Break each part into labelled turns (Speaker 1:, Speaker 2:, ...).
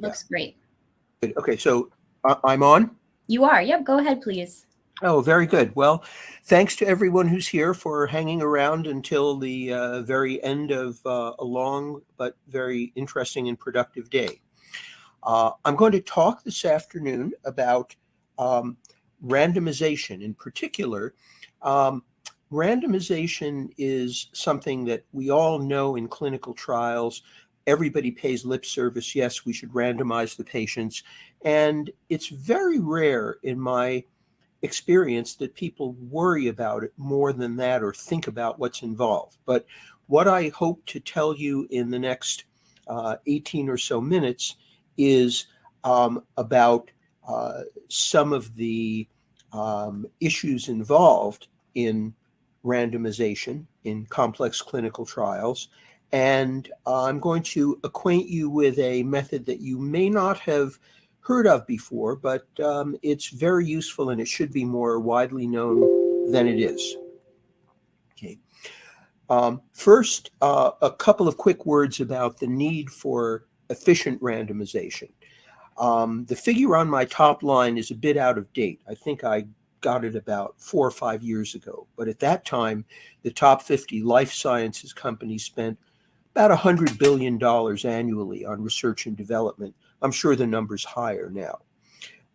Speaker 1: Looks great.
Speaker 2: Good. Okay, so uh, I'm on?
Speaker 1: You are. Yep. Go ahead, please.
Speaker 2: Oh, very good. Well, thanks to everyone who's here for hanging around until the uh, very end of uh, a long but very interesting and productive day. Uh, I'm going to talk this afternoon about um, randomization. In particular, um, randomization is something that we all know in clinical trials. Everybody pays lip service. Yes, we should randomize the patients. And it's very rare in my experience that people worry about it more than that or think about what's involved. But what I hope to tell you in the next uh, 18 or so minutes is um, about uh, some of the um, issues involved in randomization in complex clinical trials. And uh, I'm going to acquaint you with a method that you may not have heard of before, but um, it's very useful and it should be more widely known than it is. Okay. Um, first, uh, a couple of quick words about the need for efficient randomization. Um, the figure on my top line is a bit out of date. I think I got it about four or five years ago. But at that time, the top 50 life sciences companies spent about $100 billion annually on research and development. I'm sure the number's higher now.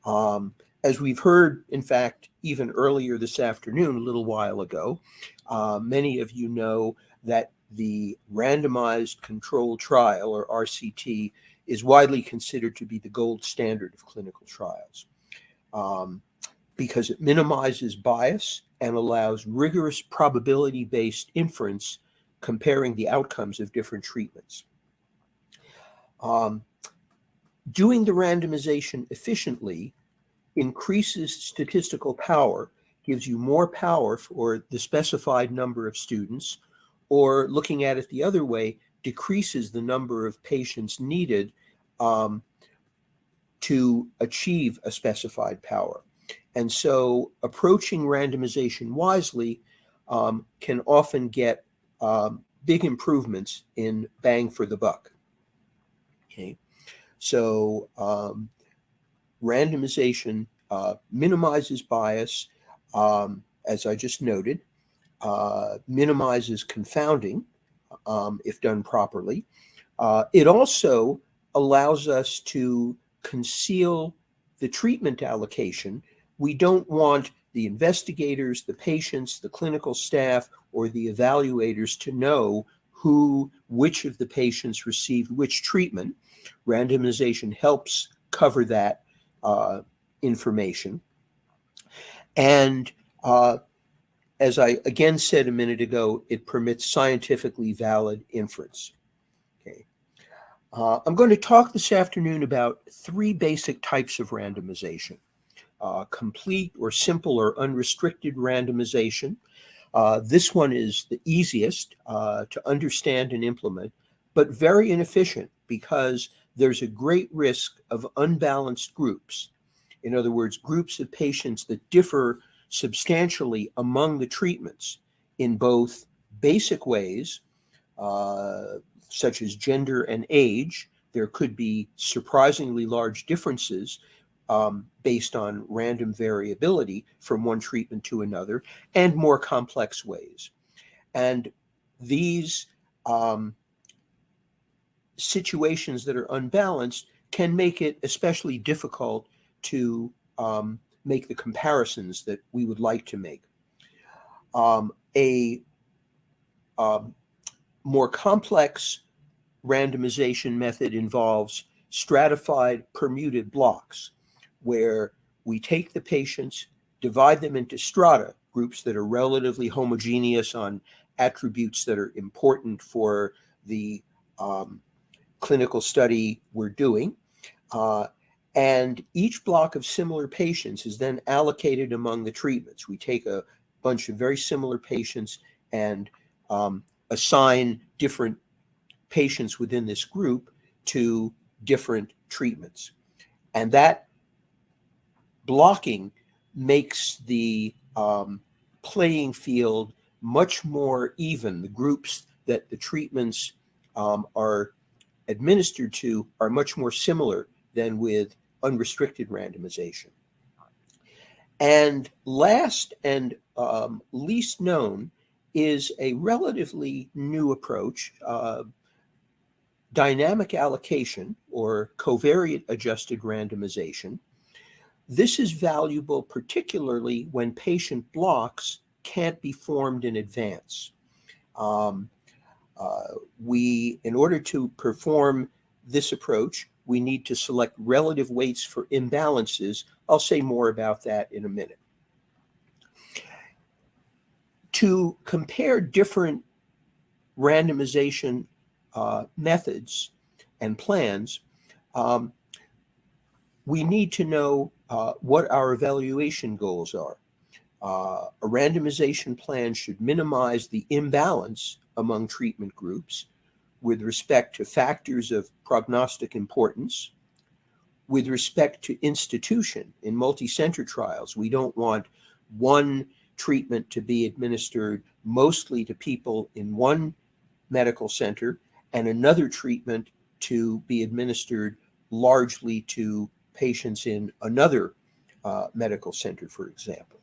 Speaker 2: Um, as we've heard, in fact, even earlier this afternoon, a little while ago, uh, many of you know that the randomized control trial, or RCT, is widely considered to be the gold standard of clinical trials um, because it minimizes bias and allows rigorous probability-based inference comparing the outcomes of different treatments. Um, doing the randomization efficiently increases statistical power, gives you more power for the specified number of students, or looking at it the other way, decreases the number of patients needed um, to achieve a specified power. And so approaching randomization wisely um, can often get um, big improvements in bang for the buck. Okay, so um, randomization uh, minimizes bias, um, as I just noted, uh, minimizes confounding um, if done properly. Uh, it also allows us to conceal the treatment allocation. We don't want the investigators, the patients, the clinical staff, or the evaluators to know who, which of the patients received which treatment. Randomization helps cover that uh, information. And uh, as I again said a minute ago, it permits scientifically valid inference. Okay. Uh, I'm going to talk this afternoon about three basic types of randomization. Uh, complete or simple or unrestricted randomization. Uh, this one is the easiest uh, to understand and implement, but very inefficient because there's a great risk of unbalanced groups. In other words, groups of patients that differ substantially among the treatments in both basic ways, uh, such as gender and age. There could be surprisingly large differences um, based on random variability from one treatment to another, and more complex ways. And these um, situations that are unbalanced can make it especially difficult to um, make the comparisons that we would like to make. Um, a um, more complex randomization method involves stratified permuted blocks where we take the patients, divide them into strata, groups that are relatively homogeneous on attributes that are important for the um, clinical study we're doing. Uh, and each block of similar patients is then allocated among the treatments. We take a bunch of very similar patients and um, assign different patients within this group to different treatments. And that blocking makes the um, playing field much more even. The groups that the treatments um, are administered to are much more similar than with unrestricted randomization. And last and um, least known is a relatively new approach, uh, dynamic allocation or covariate adjusted randomization. This is valuable particularly when patient blocks can't be formed in advance. Um, uh, we, in order to perform this approach, we need to select relative weights for imbalances. I'll say more about that in a minute. To compare different randomization uh, methods and plans, um, we need to know uh, what our evaluation goals are. Uh, a randomization plan should minimize the imbalance among treatment groups with respect to factors of prognostic importance, with respect to institution in multi-center trials. We don't want one treatment to be administered mostly to people in one medical center and another treatment to be administered largely to patients in another uh, medical center, for example.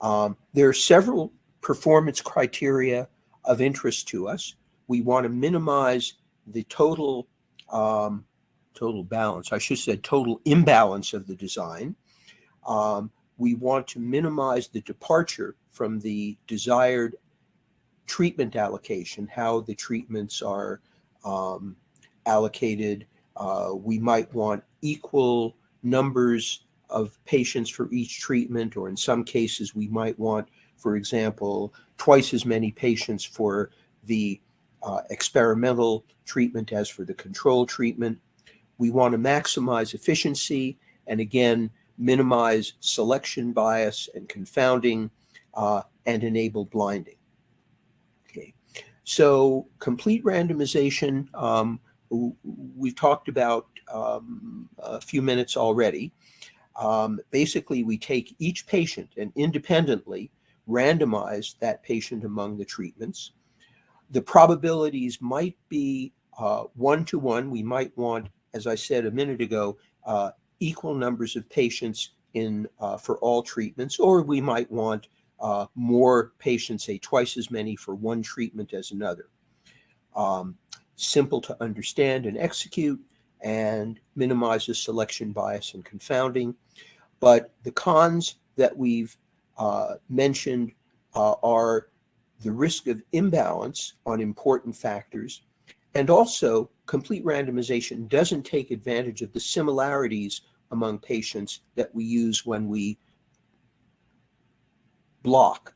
Speaker 2: Um, there are several performance criteria of interest to us. We want to minimize the total um, total balance. I should say total imbalance of the design. Um, we want to minimize the departure from the desired treatment allocation, how the treatments are um, allocated. Uh, we might want equal numbers of patients for each treatment, or in some cases, we might want, for example, twice as many patients for the uh, experimental treatment as for the control treatment. We want to maximize efficiency and again, minimize selection bias and confounding uh, and enable blinding. Okay, so complete randomization, um, we've talked about um, a few minutes already. Um, basically, we take each patient and independently randomize that patient among the treatments. The probabilities might be uh, one to one. We might want, as I said a minute ago, uh, equal numbers of patients in uh, for all treatments, or we might want uh, more patients, say twice as many for one treatment as another. Um, simple to understand and execute and minimizes selection bias and confounding. But the cons that we've uh, mentioned uh, are the risk of imbalance on important factors, and also complete randomization doesn't take advantage of the similarities among patients that we use when we block.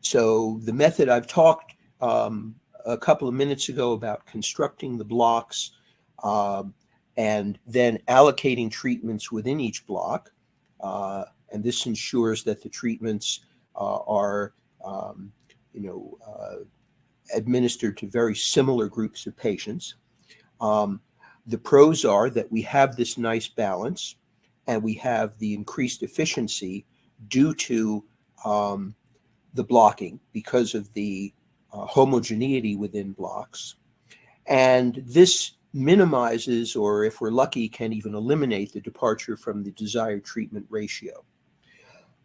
Speaker 2: So the method I've talked um, a couple of minutes ago about constructing the blocks um, and then allocating treatments within each block. Uh, and this ensures that the treatments uh, are, um, you know, uh, administered to very similar groups of patients. Um, the pros are that we have this nice balance and we have the increased efficiency due to um, the blocking because of the uh, homogeneity within blocks. And this minimizes, or if we're lucky, can even eliminate the departure from the desired treatment ratio.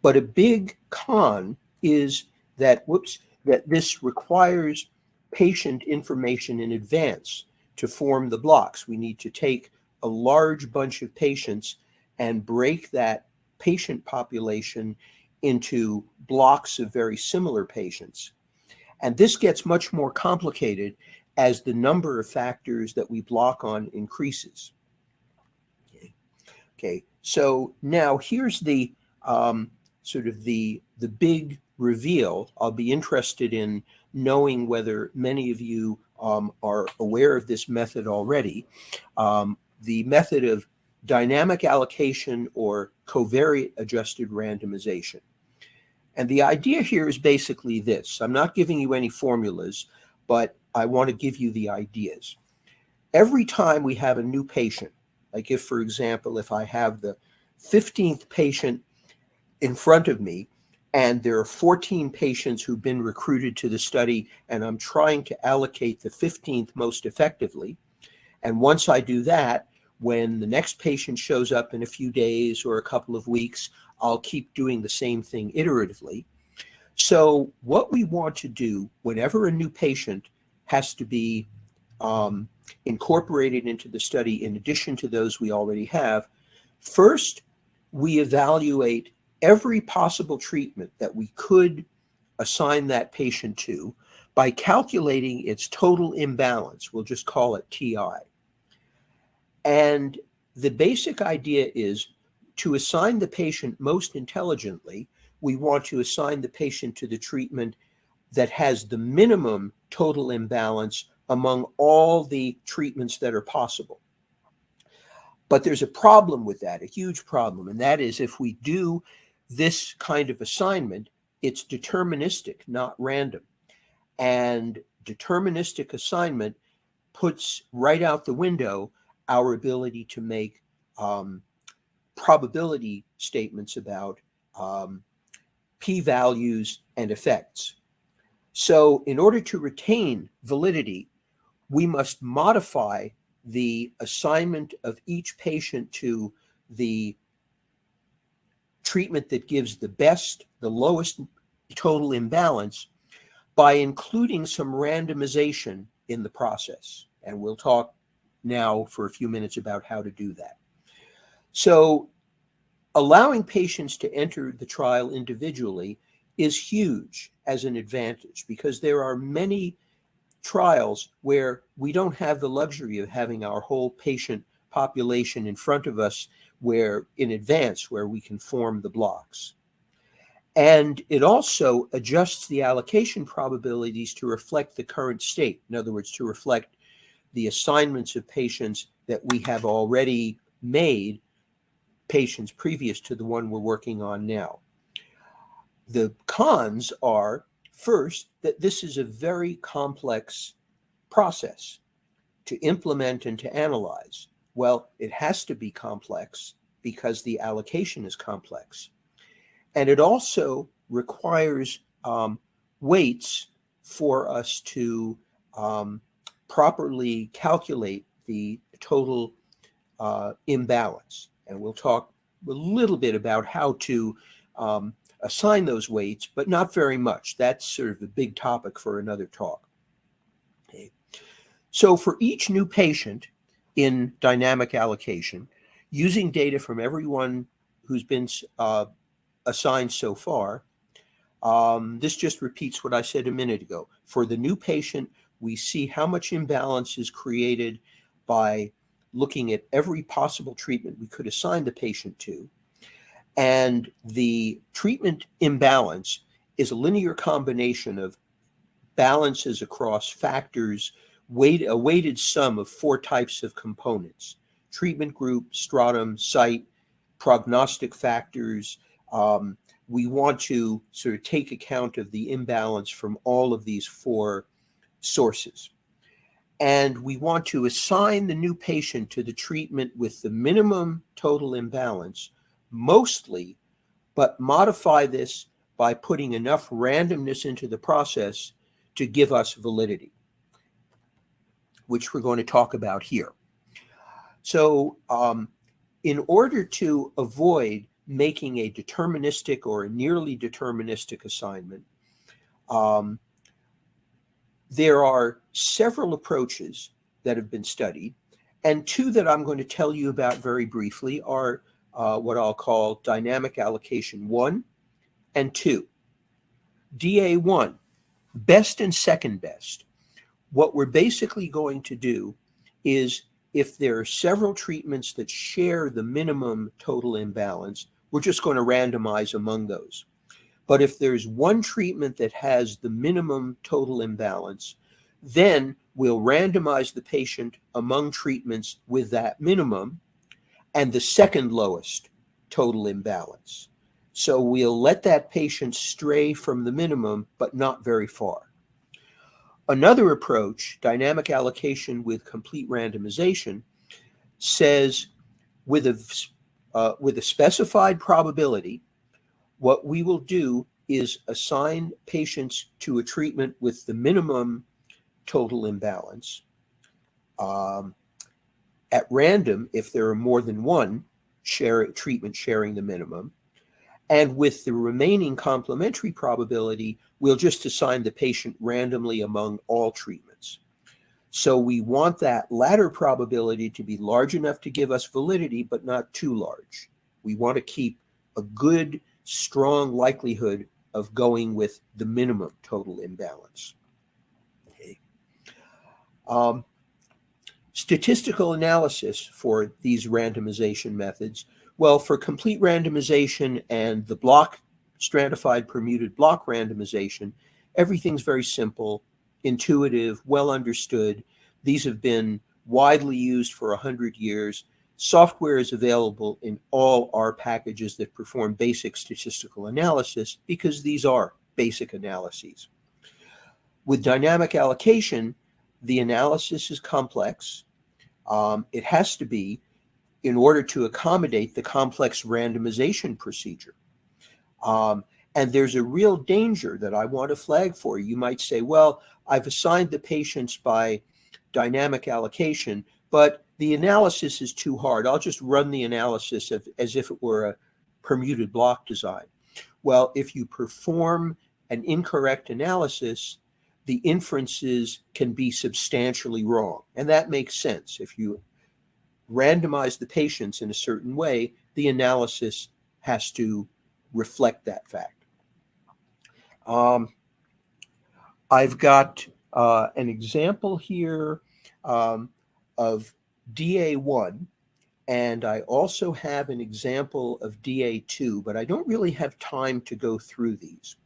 Speaker 2: But a big con is that, whoops, that this requires patient information in advance to form the blocks. We need to take a large bunch of patients and break that patient population into blocks of very similar patients. And this gets much more complicated as the number of factors that we block on increases. Okay, okay. so now here's the um, sort of the, the big reveal. I'll be interested in knowing whether many of you um, are aware of this method already. Um, the method of dynamic allocation or covariate adjusted randomization. And the idea here is basically this. I'm not giving you any formulas, but I want to give you the ideas. Every time we have a new patient, like if, for example, if I have the 15th patient in front of me, and there are 14 patients who've been recruited to the study, and I'm trying to allocate the 15th most effectively. And once I do that, when the next patient shows up in a few days or a couple of weeks, I'll keep doing the same thing iteratively. So what we want to do whenever a new patient has to be um, incorporated into the study in addition to those we already have, first we evaluate every possible treatment that we could assign that patient to by calculating its total imbalance. We'll just call it TI. And the basic idea is to assign the patient most intelligently, we want to assign the patient to the treatment that has the minimum total imbalance among all the treatments that are possible. But there's a problem with that, a huge problem, and that is if we do this kind of assignment, it's deterministic, not random. And deterministic assignment puts right out the window our ability to make um, probability statements about um, p-values and effects. So in order to retain validity, we must modify the assignment of each patient to the treatment that gives the best, the lowest total imbalance by including some randomization in the process. And we'll talk now for a few minutes about how to do that. So allowing patients to enter the trial individually is huge as an advantage because there are many trials where we don't have the luxury of having our whole patient population in front of us where in advance where we can form the blocks. And it also adjusts the allocation probabilities to reflect the current state. In other words, to reflect the assignments of patients that we have already made patients previous to the one we're working on now. The cons are first that this is a very complex process to implement and to analyze. Well, it has to be complex because the allocation is complex. And it also requires um, weights for us to um, properly calculate the total uh, imbalance. And we'll talk a little bit about how to um, assign those weights, but not very much. That's sort of a big topic for another talk. Okay. So for each new patient in dynamic allocation, using data from everyone who's been uh, assigned so far. Um, this just repeats what I said a minute ago. For the new patient, we see how much imbalance is created by looking at every possible treatment we could assign the patient to. And the treatment imbalance is a linear combination of balances across factors, weight, a weighted sum of four types of components, treatment group, stratum, site, prognostic factors, um, we want to sort of take account of the imbalance from all of these four sources. And we want to assign the new patient to the treatment with the minimum total imbalance, mostly, but modify this by putting enough randomness into the process to give us validity, which we're going to talk about here. So um, in order to avoid making a deterministic or a nearly deterministic assignment, um, there are several approaches that have been studied, and two that I'm going to tell you about very briefly are uh, what I'll call dynamic allocation one and two. DA1, best and second best. What we're basically going to do is if there are several treatments that share the minimum total imbalance, we're just going to randomize among those. But if there's one treatment that has the minimum total imbalance, then we'll randomize the patient among treatments with that minimum and the second lowest total imbalance. So we'll let that patient stray from the minimum, but not very far. Another approach, dynamic allocation with complete randomization, says with a uh, with a specified probability, what we will do is assign patients to a treatment with the minimum total imbalance um, at random if there are more than one share, treatment sharing the minimum. And with the remaining complementary probability, we'll just assign the patient randomly among all treatments. So we want that latter probability to be large enough to give us validity, but not too large. We want to keep a good, strong likelihood of going with the minimum total imbalance. Okay. Um, statistical analysis for these randomization methods. Well, for complete randomization and the block stratified permuted block randomization, everything's very simple intuitive, well understood. These have been widely used for 100 years. Software is available in all R packages that perform basic statistical analysis because these are basic analyses. With dynamic allocation, the analysis is complex. Um, it has to be in order to accommodate the complex randomization procedure. Um, and there's a real danger that I want to flag for you. You might say, well, I've assigned the patients by dynamic allocation, but the analysis is too hard. I'll just run the analysis of, as if it were a permuted block design. Well, if you perform an incorrect analysis, the inferences can be substantially wrong. And that makes sense. If you randomize the patients in a certain way, the analysis has to reflect that fact. Um, I've got uh, an example here um, of DA1, and I also have an example of DA2, but I don't really have time to go through these.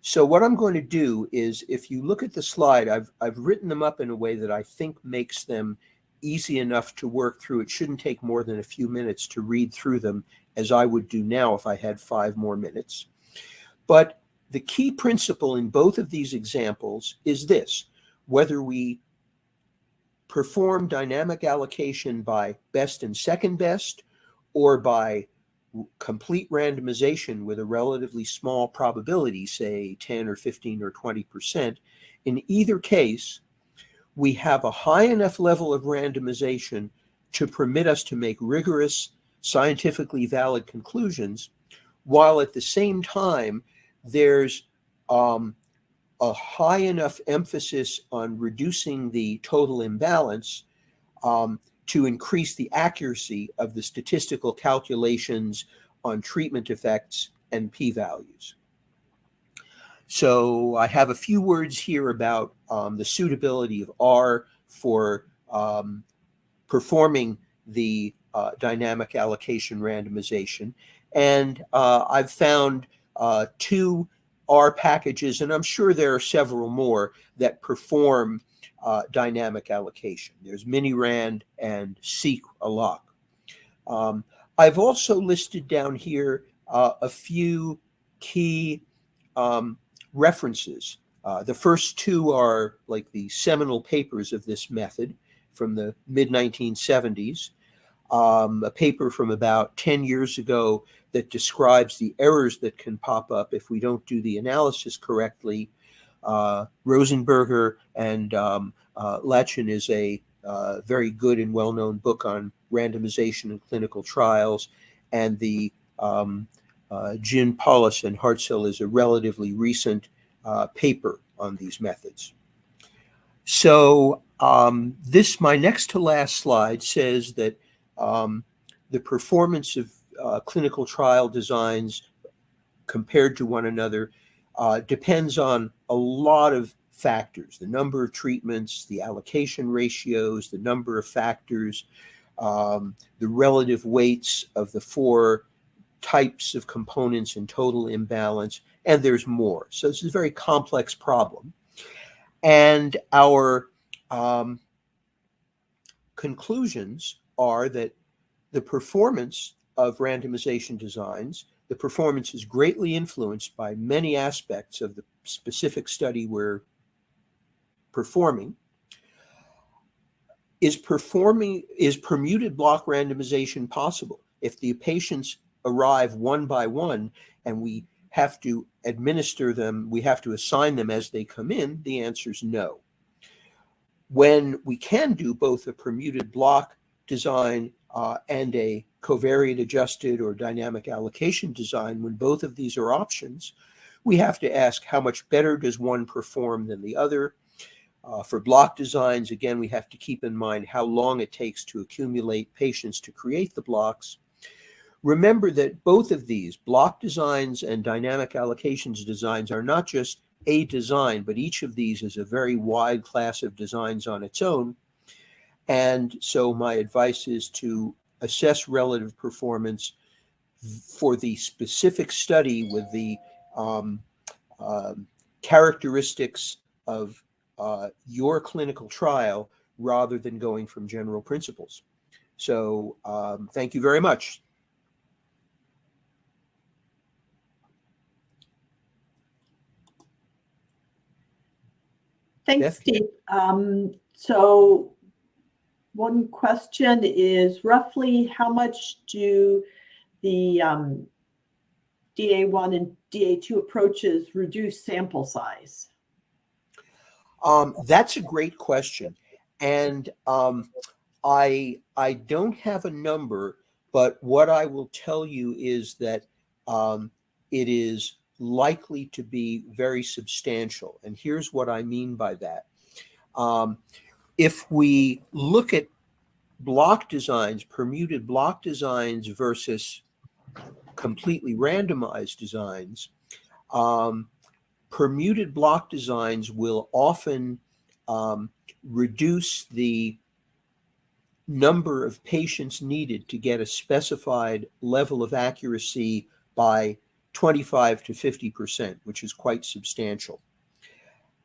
Speaker 2: So what I'm going to do is, if you look at the slide, I've, I've written them up in a way that I think makes them easy enough to work through. It shouldn't take more than a few minutes to read through them, as I would do now if I had five more minutes. But the key principle in both of these examples is this, whether we perform dynamic allocation by best and second best or by complete randomization with a relatively small probability, say 10 or 15 or 20%, in either case, we have a high enough level of randomization to permit us to make rigorous, scientifically valid conclusions, while at the same time there's um, a high enough emphasis on reducing the total imbalance um, to increase the accuracy of the statistical calculations on treatment effects and p-values. So I have a few words here about um, the suitability of R for um, performing the uh, dynamic allocation randomization. And uh, I've found uh, two R packages, and I'm sure there are several more that perform uh, dynamic allocation. There's Minirand and Seq-alloc. Um, I've also listed down here uh, a few key um, references. Uh, the first two are like the seminal papers of this method from the mid 1970s. Um, a paper from about 10 years ago that describes the errors that can pop up if we don't do the analysis correctly. Uh, Rosenberger and um, uh, is a uh, very good and well-known book on randomization and clinical trials. And the um, uh, Jin Polis and Hartzel is a relatively recent uh, paper on these methods. So um, this, my next to last slide says that um, the performance of uh, clinical trial designs compared to one another uh, depends on a lot of factors, the number of treatments, the allocation ratios, the number of factors, um, the relative weights of the four types of components in total imbalance, and there's more. So this is a very complex problem. And our um, conclusions are that the performance of randomization designs, the performance is greatly influenced by many aspects of the specific study we're performing. Is performing is permuted block randomization possible? If the patients arrive one by one and we have to administer them, we have to assign them as they come in, the answer is no. When we can do both a permuted block design uh, and a covariate adjusted or dynamic allocation design, when both of these are options, we have to ask how much better does one perform than the other. Uh, for block designs, again, we have to keep in mind how long it takes to accumulate patients to create the blocks. Remember that both of these, block designs and dynamic allocations designs, are not just a design, but each of these is a very wide class of designs on its own. And so my advice is to assess relative performance for the specific study with the um, um, characteristics of uh, your clinical trial rather than going from general principles. So um, thank you very much.
Speaker 3: Thanks. Steve. Um, so one question is roughly how much do the um, DA1 and DA2 approaches reduce sample size?
Speaker 2: Um, that's a great question. And um, I, I don't have a number, but what I will tell you is that um, it is likely to be very substantial. And here's what I mean by that. If we look at block designs, permuted block designs versus completely randomized designs, um, permuted block designs will often um, reduce the number of patients needed to get a specified level of accuracy by 25 to 50%, which is quite substantial.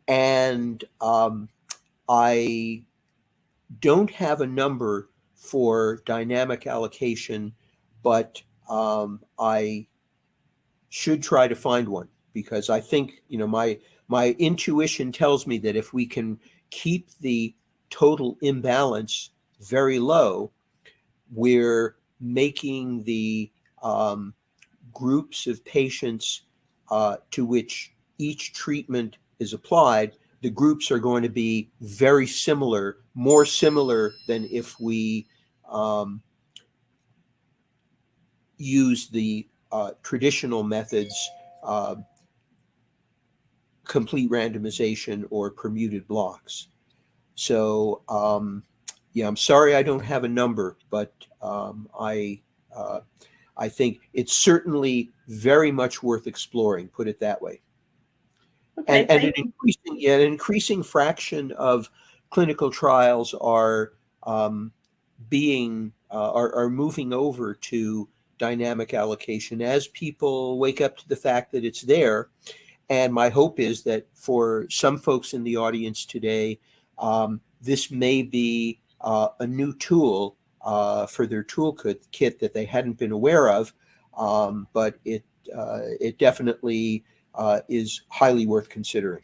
Speaker 2: And um, I don't have a number for dynamic allocation, but um, I should try to find one because I think, you know, my my intuition tells me that if we can keep the total imbalance very low, we're making the um, groups of patients uh, to which each treatment is applied, the groups are going to be very similar, more similar than if we um, use the uh, traditional methods, uh, complete randomization or permuted blocks. So, um, yeah, I'm sorry I don't have a number, but um, I uh, I think it's certainly very much worth exploring, put it that way.
Speaker 3: Okay,
Speaker 2: And, and an increasing, yeah, an increasing fraction of clinical trials are um, being, uh, are, are moving over to dynamic allocation as people wake up to the fact that it's there. And my hope is that for some folks in the audience today, um, this may be uh, a new tool uh, for their toolkit kit that they hadn't been aware of, um, but it uh, it definitely uh, is highly worth considering.